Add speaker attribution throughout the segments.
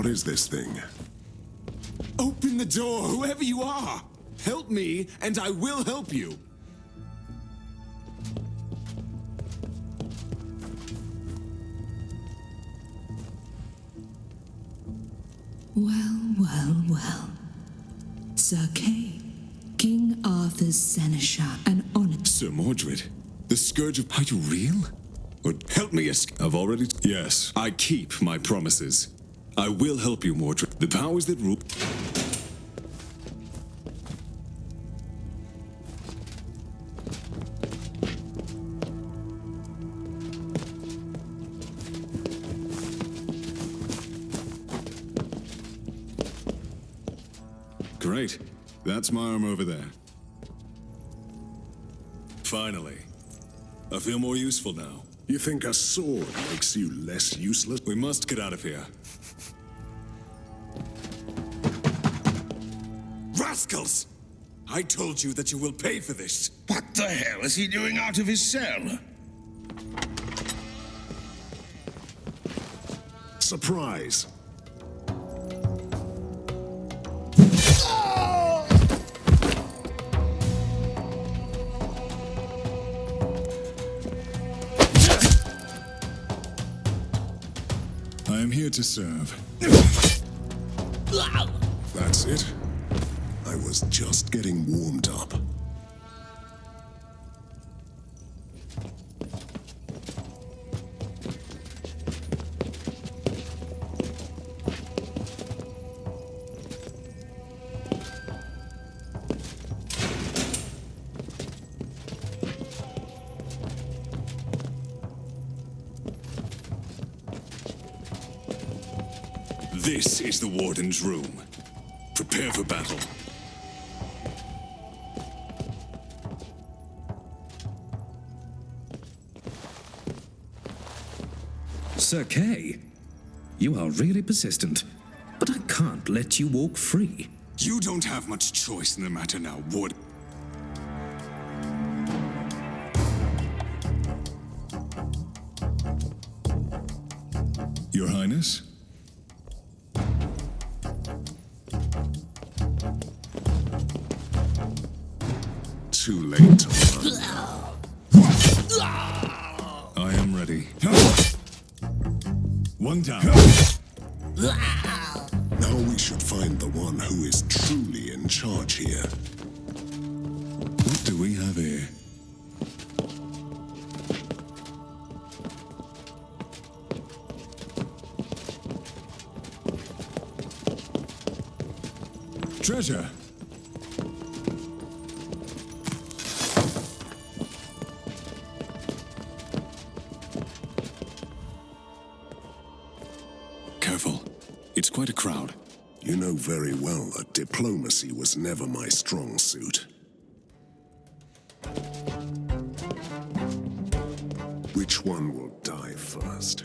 Speaker 1: What is this thing?
Speaker 2: Open the door, whoever you are! Help me, and I will help you!
Speaker 3: Well, well, well. Sir Kay, King Arthur's seneschal and honor.
Speaker 2: Sir Mordred, the Scourge of... Are you real? Or help me escape? I've already...
Speaker 1: Yes.
Speaker 2: I keep my promises. I will help you, Mordred. The powers that rule... Great. That's my arm over there. Finally. I feel more useful now.
Speaker 1: You think a sword makes you less useless?
Speaker 2: We must get out of here. Rascals! I told you that you will pay for this.
Speaker 4: What the hell is he doing out of his cell?
Speaker 1: Surprise!
Speaker 2: I am here to serve.
Speaker 1: That's it. I was just getting warmed up.
Speaker 2: This is the Warden's room. Prepare for battle.
Speaker 5: Sir Kay, you are really persistent, but I can't let you walk free.
Speaker 2: You don't have much choice in the matter now, Warden.
Speaker 1: Your Highness? Too late to.
Speaker 2: I am ready. One down.
Speaker 1: Now we should find the one who is truly in charge here.
Speaker 2: What do we have here? Treasure! Quite a crowd.
Speaker 1: You know very well that diplomacy was never my strong suit. Which one will die first?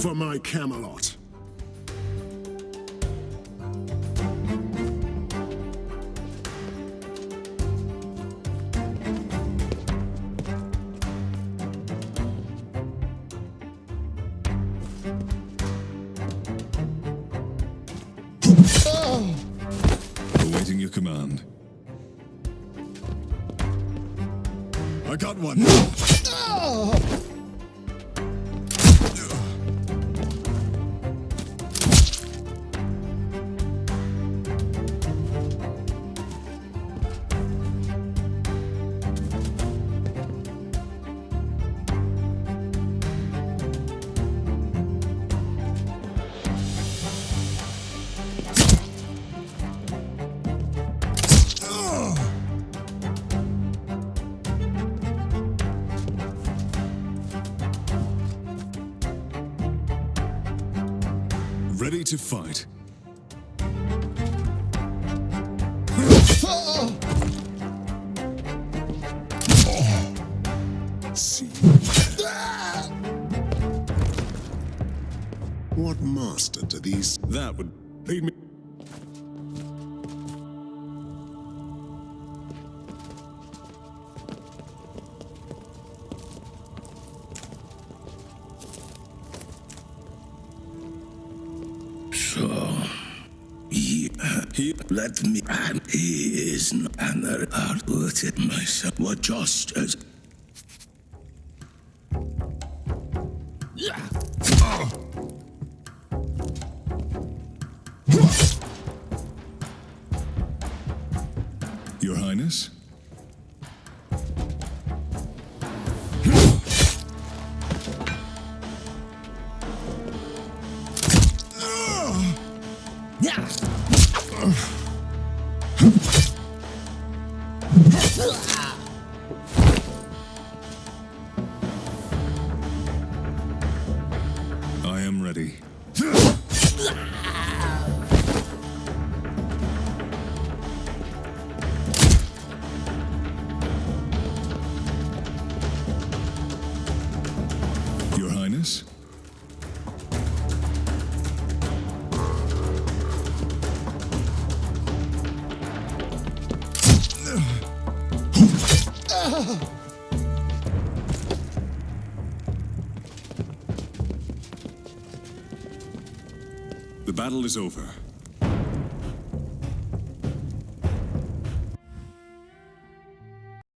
Speaker 1: For my Camelot.
Speaker 2: Awaiting your command. I got one. Ah! Ready to fight.
Speaker 1: What master do these
Speaker 2: That would lead me.
Speaker 4: He, let me, and he is another it myself. What just as.
Speaker 2: Your Highness? I am ready. The battle is over.